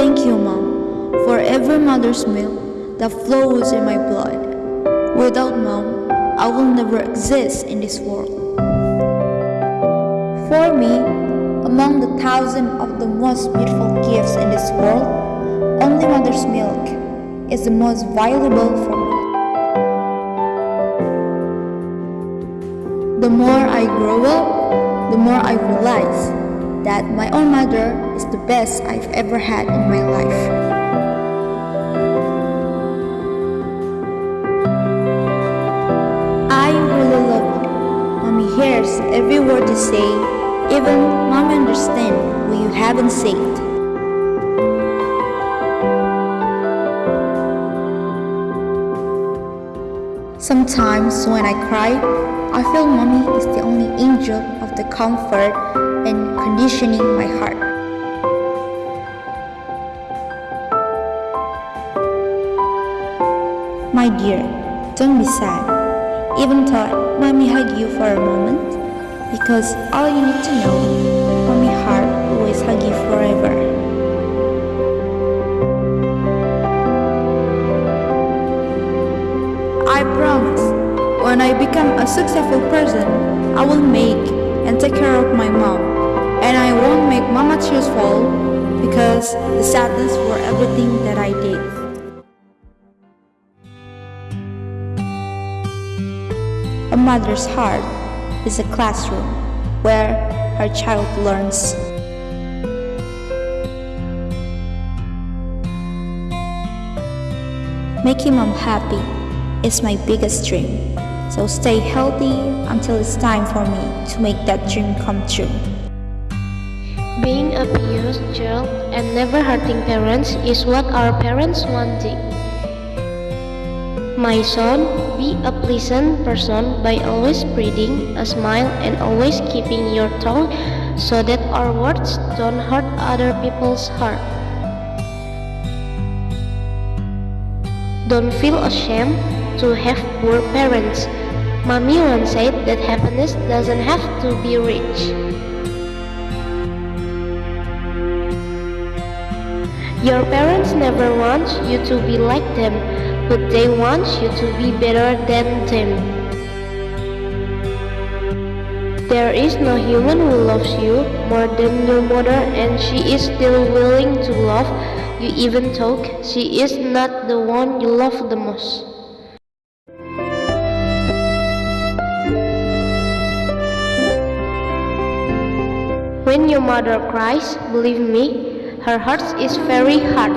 Thank you, Mom, for every mother's milk that flows in my blood. Without Mom, I will never exist in this world. For me, among the thousand of the most beautiful gifts in this world, only mother's milk is the most valuable for me. The more I grow up, the more I realize that my own mother is the best I've ever had in my life. I really love you. Mommy hears every word you say, even mommy understands what you haven't said. Sometimes when I cry, I feel mommy is the only angel of the comfort conditioning my heart. My dear, don't be sad. Even though mommy hug you for a moment, because all you need to know, mommy heart always hug you forever. I promise, when I become a successful person, I will make and take care of my mom. Tears fall because the sadness for everything that I did. A mother's heart is a classroom where her child learns. Making mom happy is my biggest dream. So stay healthy until it's time for me to make that dream come true. Being a pious child and never hurting parents is what our parents wanted. My son, be a pleasant person by always spreading a smile and always keeping your tongue so that our words don't hurt other people's heart. Don't feel ashamed to have poor parents. Mommy once said that happiness doesn't have to be rich. Your parents never want you to be like them, but they want you to be better than them. There is no human who loves you more than your mother and she is still willing to love you even though she is not the one you love the most. When your mother cries, believe me, her heart is very hard.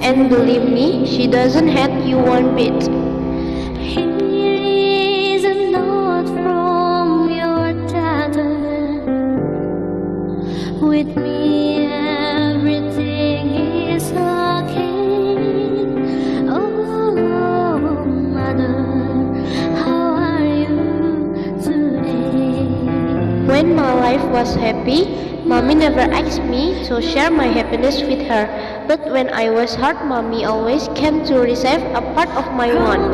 And believe me, she doesn't hate you one bit. When my life was happy, mommy never asked me to share my happiness with her. But when I was hurt, mommy always came to receive a part of my want.